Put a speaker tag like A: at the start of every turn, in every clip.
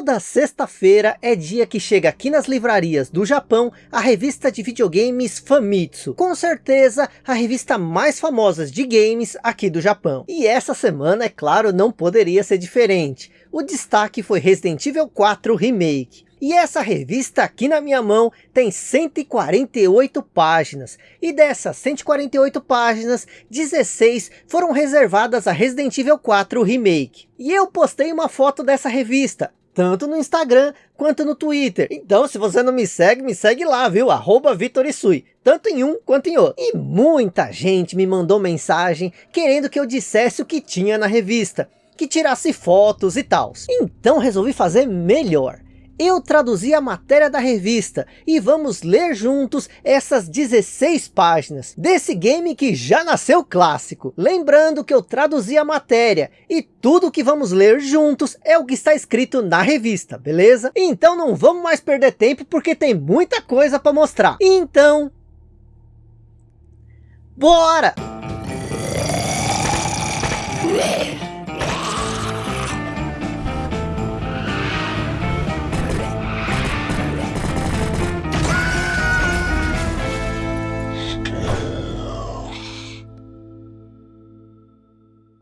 A: Toda sexta-feira é dia que chega aqui nas livrarias do Japão a revista de videogames Famitsu. Com certeza a revista mais famosa de games aqui do Japão. E essa semana, é claro, não poderia ser diferente. O destaque foi Resident Evil 4 Remake. E essa revista aqui na minha mão tem 148 páginas. E dessas 148 páginas, 16 foram reservadas a Resident Evil 4 Remake. E eu postei uma foto dessa revista, tanto no Instagram quanto no Twitter. Então, se você não me segue, me segue lá, viu? Arroba Vitorisui, tanto em um quanto em outro. E muita gente me mandou mensagem querendo que eu dissesse o que tinha na revista, que tirasse fotos e tal. Então resolvi fazer melhor eu traduzi a matéria da revista e vamos ler juntos essas 16 páginas desse game que já nasceu clássico. Lembrando que eu traduzi a matéria e tudo que vamos ler juntos é o que está escrito na revista, beleza? Então não vamos mais perder tempo porque tem muita coisa para mostrar. Então, bora!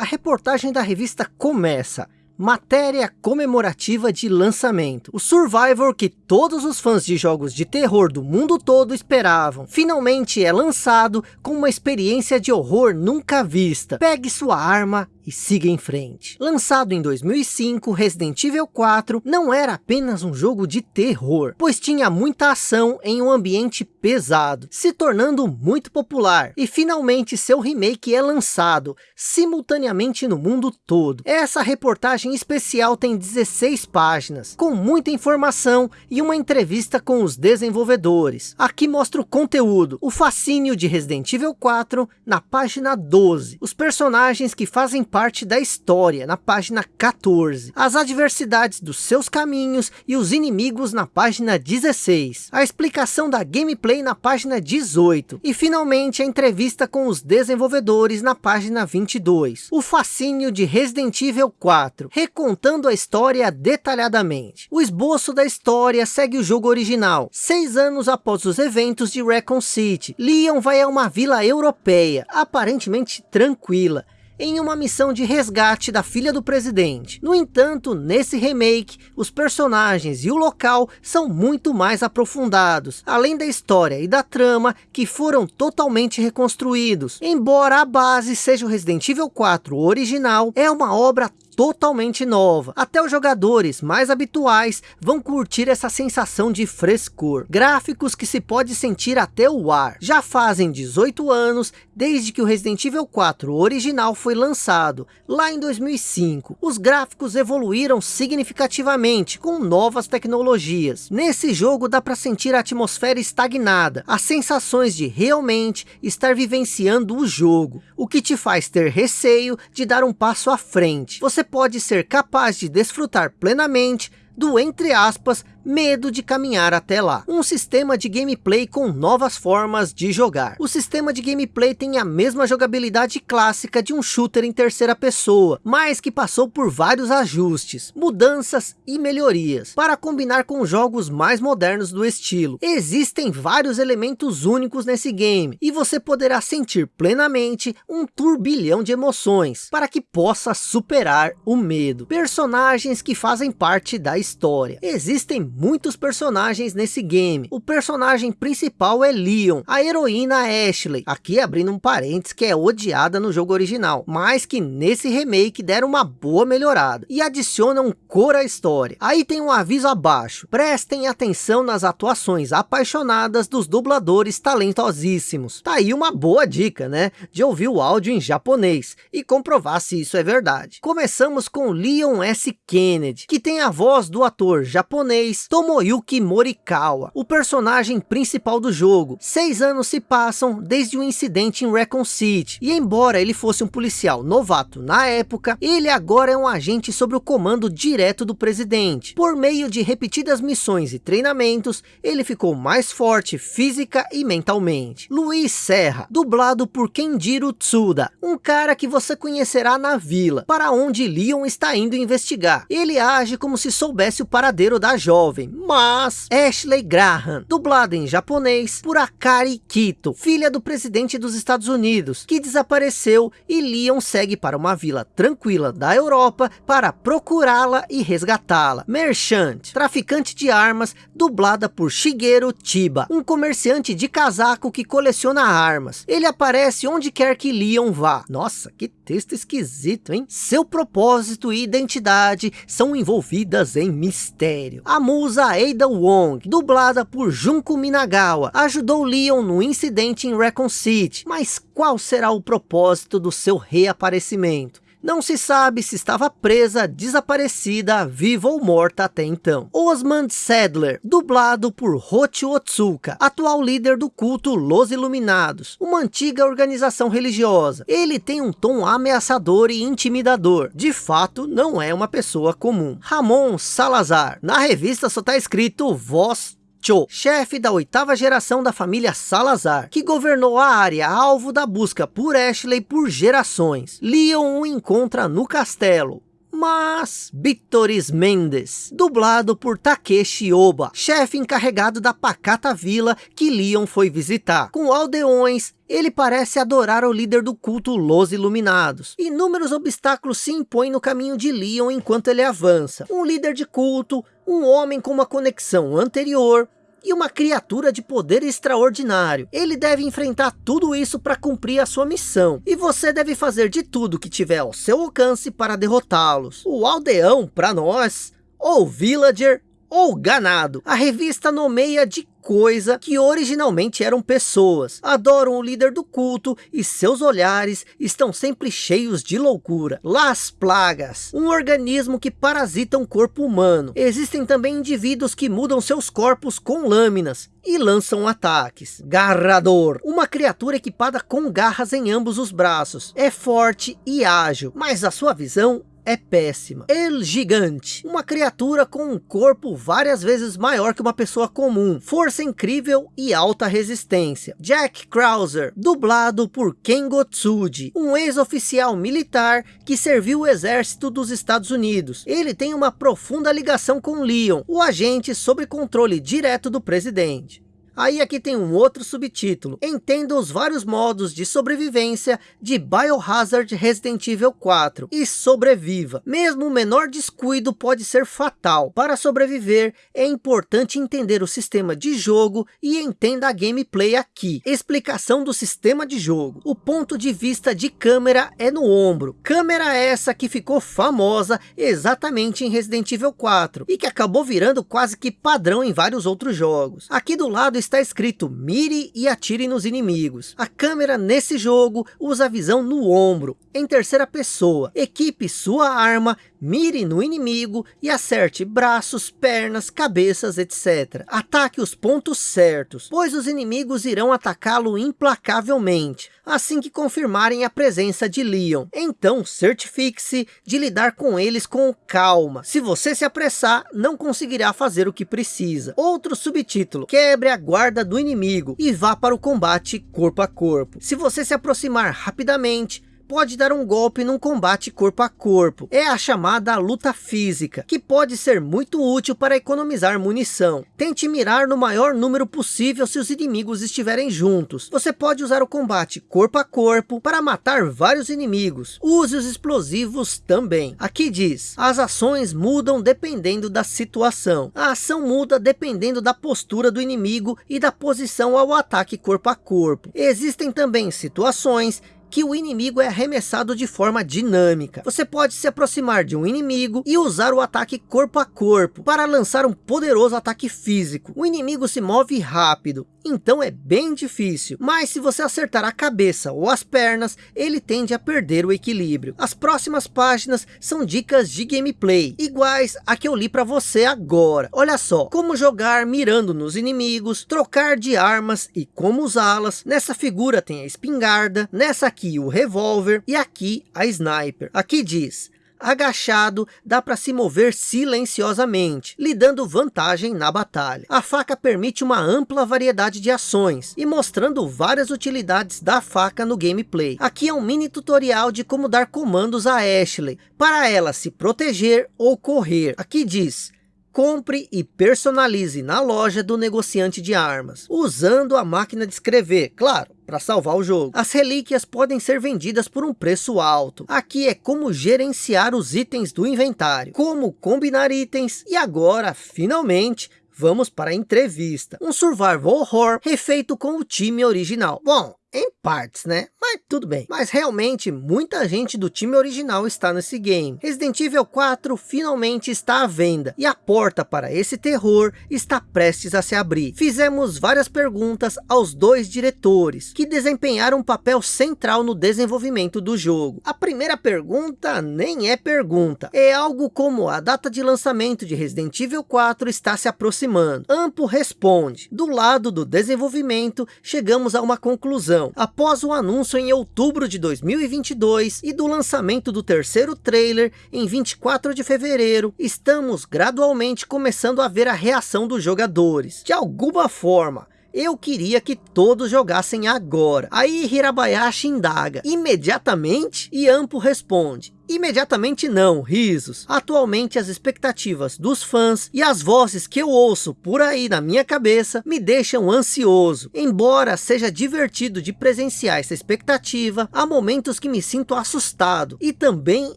A: A reportagem da revista começa matéria comemorativa de lançamento. O Survivor que todos os fãs de jogos de terror do mundo todo esperavam. Finalmente é lançado com uma experiência de horror nunca vista. Pegue sua arma e siga em frente. Lançado em 2005, Resident Evil 4 não era apenas um jogo de terror, pois tinha muita ação em um ambiente pesado, se tornando muito popular. E finalmente seu remake é lançado, simultaneamente no mundo todo. Essa reportagem especial tem 16 páginas, com muita informação e uma entrevista com os desenvolvedores. Aqui mostra o conteúdo, o fascínio de Resident Evil 4 na página 12. Os personagens que fazem parte da história, na página 14. As adversidades dos seus caminhos e os inimigos na página 16. A explicação da gameplay na página 18. E finalmente a entrevista com os desenvolvedores na página 22. O fascínio de Resident Evil 4, recontando a história detalhadamente. O esboço da história segue o jogo original. Seis anos após os eventos de Recon City, Leon vai a uma vila europeia, aparentemente tranquila em uma missão de resgate da filha do presidente. No entanto, nesse remake, os personagens e o local são muito mais aprofundados, além da história e da trama que foram totalmente reconstruídos. Embora a base seja o Resident Evil 4 original, é uma obra totalmente nova. Até os jogadores mais habituais vão curtir essa sensação de frescor. Gráficos que se pode sentir até o ar. Já fazem 18 anos desde que o Resident Evil 4 original foi lançado, lá em 2005. Os gráficos evoluíram significativamente com novas tecnologias. Nesse jogo dá para sentir a atmosfera estagnada, as sensações de realmente estar vivenciando o jogo, o que te faz ter receio de dar um passo à frente. Você pode ser capaz de desfrutar plenamente do, entre aspas, medo de caminhar até lá. Um sistema de gameplay com novas formas de jogar. O sistema de gameplay tem a mesma jogabilidade clássica de um shooter em terceira pessoa, mas que passou por vários ajustes, mudanças e melhorias, para combinar com jogos mais modernos do estilo. Existem vários elementos únicos nesse game, e você poderá sentir plenamente um turbilhão de emoções, para que possa superar o medo. Personagens que fazem parte da história. Existem muitos personagens nesse game. O personagem principal é Leon, a heroína Ashley, aqui abrindo um parênteses que é odiada no jogo original, mas que nesse remake deram uma boa melhorada e adicionam cor à história. Aí tem um aviso abaixo, prestem atenção nas atuações apaixonadas dos dubladores talentosíssimos. Tá aí uma boa dica, né? De ouvir o áudio em japonês e comprovar se isso é verdade. Começamos com Leon S. Kennedy, que tem a voz do ator japonês Tomoyuki Morikawa, o personagem principal do jogo. Seis anos se passam desde o incidente em Recon City, e embora ele fosse um policial novato na época, ele agora é um agente sob o comando direto do presidente. Por meio de repetidas missões e treinamentos, ele ficou mais forte física e mentalmente. Luiz Serra, dublado por Kenjiro Tsuda, um cara que você conhecerá na vila, para onde Leon está indo investigar. Ele age como se soubesse o paradeiro da jovem, mas Ashley Graham, dublada em japonês por Akari Kito, filha do presidente dos Estados Unidos, que desapareceu e Leon segue para uma vila tranquila da Europa para procurá-la e resgatá-la. Merchant, traficante de armas, dublada por Shigeru Chiba, um comerciante de casaco que coleciona armas. Ele aparece onde quer que Leon vá. Nossa, que texto esquisito, hein? Seu propósito e identidade são envolvidas em mistério. A musa Ada Wong, dublada por Junko Minagawa, ajudou Leon no incidente em Recon City. Mas qual será o propósito do seu reaparecimento? Não se sabe se estava presa, desaparecida, viva ou morta até então. Osmond Sadler, dublado por Hochi Otsuka, atual líder do culto Los Iluminados, uma antiga organização religiosa. Ele tem um tom ameaçador e intimidador. De fato, não é uma pessoa comum. Ramon Salazar, na revista só está escrito voz Cho, chefe da oitava geração da família Salazar, que governou a área alvo da busca por Ashley por gerações. Leon o encontra no castelo, mas Vitoris Mendes, dublado por Takeshi Oba, chefe encarregado da pacata vila que Leon foi visitar. Com aldeões, ele parece adorar o líder do culto Los Iluminados. Inúmeros obstáculos se impõem no caminho de Leon enquanto ele avança. Um líder de culto, um homem com uma conexão anterior, e uma criatura de poder extraordinário. Ele deve enfrentar tudo isso para cumprir a sua missão. E você deve fazer de tudo que tiver ao seu alcance para derrotá-los. O aldeão, para nós, ou villager, ou ganado. A revista nomeia de coisa que originalmente eram pessoas. Adoram o líder do culto e seus olhares estão sempre cheios de loucura. Las Plagas, um organismo que parasita um corpo humano. Existem também indivíduos que mudam seus corpos com lâminas e lançam ataques. Garrador, uma criatura equipada com garras em ambos os braços. É forte e ágil, mas a sua visão é péssima. El Gigante, uma criatura com um corpo várias vezes maior que uma pessoa comum, força incrível e alta resistência. Jack Krauser, dublado por Ken Gotsuji, um ex-oficial militar que serviu o exército dos Estados Unidos. Ele tem uma profunda ligação com Leon, o agente sob controle direto do presidente. Aí aqui tem um outro subtítulo. Entenda os vários modos de sobrevivência de Biohazard Resident Evil 4 e sobreviva. Mesmo o menor descuido pode ser fatal. Para sobreviver é importante entender o sistema de jogo e entenda a gameplay aqui. Explicação do sistema de jogo. O ponto de vista de câmera é no ombro. Câmera essa que ficou famosa exatamente em Resident Evil 4 e que acabou virando quase que padrão em vários outros jogos. Aqui do lado está escrito mire e atire nos inimigos. A câmera nesse jogo usa a visão no ombro, em terceira pessoa. Equipe sua arma, mire no inimigo e acerte braços, pernas, cabeças, etc. Ataque os pontos certos, pois os inimigos irão atacá-lo implacavelmente, assim que confirmarem a presença de Leon. Então certifique-se de lidar com eles com calma. Se você se apressar, não conseguirá fazer o que precisa. Outro subtítulo, quebre a guarda do inimigo e vá para o combate corpo a corpo. Se você se aproximar rapidamente, pode dar um golpe num combate corpo a corpo. É a chamada luta física, que pode ser muito útil para economizar munição. Tente mirar no maior número possível se os inimigos estiverem juntos. Você pode usar o combate corpo a corpo para matar vários inimigos. Use os explosivos também. Aqui diz, as ações mudam dependendo da situação. A ação muda dependendo da postura do inimigo e da posição ao ataque corpo a corpo. Existem também situações que o inimigo é arremessado de forma dinâmica. Você pode se aproximar de um inimigo e usar o ataque corpo a corpo para lançar um poderoso ataque físico. O inimigo se move rápido, então é bem difícil. Mas se você acertar a cabeça ou as pernas, ele tende a perder o equilíbrio. As próximas páginas são dicas de gameplay, iguais a que eu li para você agora. Olha só, como jogar mirando nos inimigos, trocar de armas e como usá-las. Nessa figura tem a espingarda, nessa aqui o revólver e aqui a sniper. Aqui diz, agachado, dá para se mover silenciosamente, lhe dando vantagem na batalha. A faca permite uma ampla variedade de ações, e mostrando várias utilidades da faca no gameplay. Aqui é um mini tutorial de como dar comandos a Ashley, para ela se proteger ou correr. Aqui diz, compre e personalize na loja do negociante de armas, usando a máquina de escrever, claro, para salvar o jogo. As relíquias podem ser vendidas por um preço alto. Aqui é como gerenciar os itens do inventário, como combinar itens e agora, finalmente, vamos para a entrevista. Um survival horror refeito com o time original. Bom, em partes, né? Mas tudo bem. Mas realmente, muita gente do time original está nesse game. Resident Evil 4 finalmente está à venda. E a porta para esse terror está prestes a se abrir. Fizemos várias perguntas aos dois diretores, que desempenharam um papel central no desenvolvimento do jogo. A primeira pergunta nem é pergunta. É algo como a data de lançamento de Resident Evil 4 está se aproximando. Ampo responde. Do lado do desenvolvimento, chegamos a uma conclusão após o anúncio em outubro de 2022 e do lançamento do terceiro trailer em 24 de fevereiro, estamos gradualmente começando a ver a reação dos jogadores. De alguma forma, eu queria que todos jogassem agora. Aí Hirabayashi indaga. Imediatamente? E Ampo responde. Imediatamente não, risos. Atualmente as expectativas dos fãs e as vozes que eu ouço por aí na minha cabeça me deixam ansioso. Embora seja divertido de presenciar essa expectativa, há momentos que me sinto assustado e também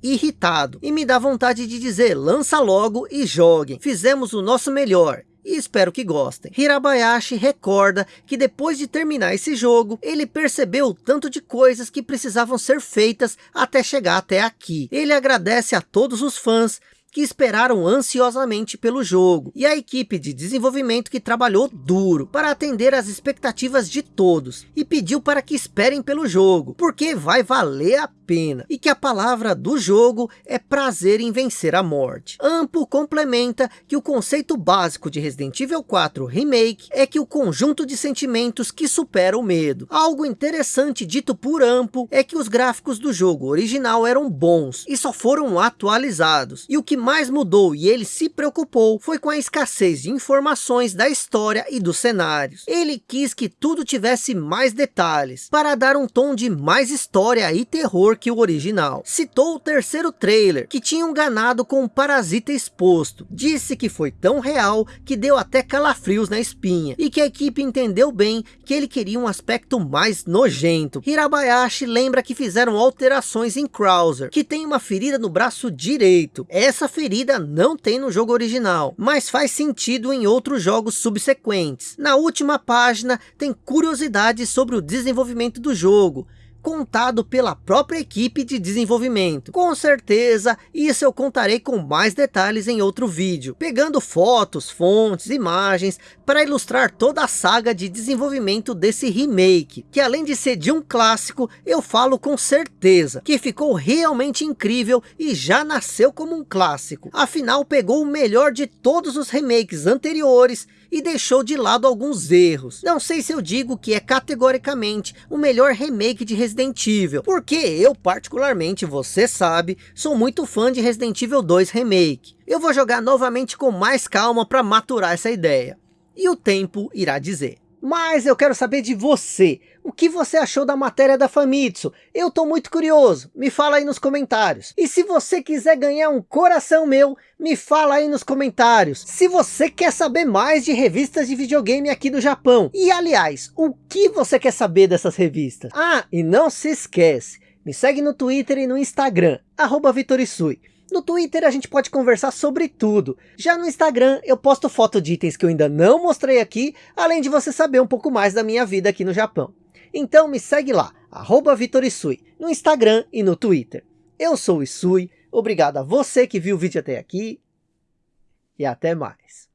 A: irritado. E me dá vontade de dizer, lança logo e joguem. Fizemos o nosso melhor e espero que gostem. Hirabayashi recorda que depois de terminar esse jogo, ele percebeu o tanto de coisas que precisavam ser feitas até chegar até aqui. Ele agradece a todos os fãs que esperaram ansiosamente pelo jogo, e a equipe de desenvolvimento que trabalhou duro para atender às expectativas de todos, e pediu para que esperem pelo jogo, porque vai valer a pena, e que a palavra do jogo é prazer em vencer a morte. Ampo complementa que o conceito básico de Resident Evil 4 Remake é que o conjunto de sentimentos que supera o medo. Algo interessante dito por Ampo é que os gráficos do jogo original eram bons, e só foram atualizados, e o que mais mudou e ele se preocupou foi com a escassez de informações da história e dos cenários. Ele quis que tudo tivesse mais detalhes, para dar um tom de mais história e terror que o original. Citou o terceiro trailer, que tinha enganado com um parasita exposto. Disse que foi tão real que deu até calafrios na espinha, e que a equipe entendeu bem que ele queria um aspecto mais nojento. Hirabayashi lembra que fizeram alterações em Krauser, que tem uma ferida no braço direito. Essa ferida não tem no jogo original, mas faz sentido em outros jogos subsequentes. Na última página tem curiosidades sobre o desenvolvimento do jogo, contado pela própria equipe de desenvolvimento. Com certeza, isso eu contarei com mais detalhes em outro vídeo, pegando fotos, fontes, imagens, para ilustrar toda a saga de desenvolvimento desse remake, que além de ser de um clássico, eu falo com certeza, que ficou realmente incrível e já nasceu como um clássico. Afinal, pegou o melhor de todos os remakes anteriores e deixou de lado alguns erros. Não sei se eu digo que é categoricamente o melhor remake de Resident Evil, porque eu particularmente, você sabe, sou muito fã de Resident Evil 2 Remake. Eu vou jogar novamente com mais calma para maturar essa ideia. E o tempo irá dizer. Mas eu quero saber de você. O que você achou da matéria da Famitsu? Eu tô muito curioso. Me fala aí nos comentários. E se você quiser ganhar um coração meu, me fala aí nos comentários. Se você quer saber mais de revistas de videogame aqui do Japão. E aliás, o que você quer saber dessas revistas? Ah, e não se esquece. Me segue no Twitter e no Instagram. Arroba Vitorisui. No Twitter a gente pode conversar sobre tudo. Já no Instagram eu posto foto de itens que eu ainda não mostrei aqui, além de você saber um pouco mais da minha vida aqui no Japão. Então me segue lá, arroba Vitor Isui, no Instagram e no Twitter. Eu sou o Isui, obrigado a você que viu o vídeo até aqui e até mais.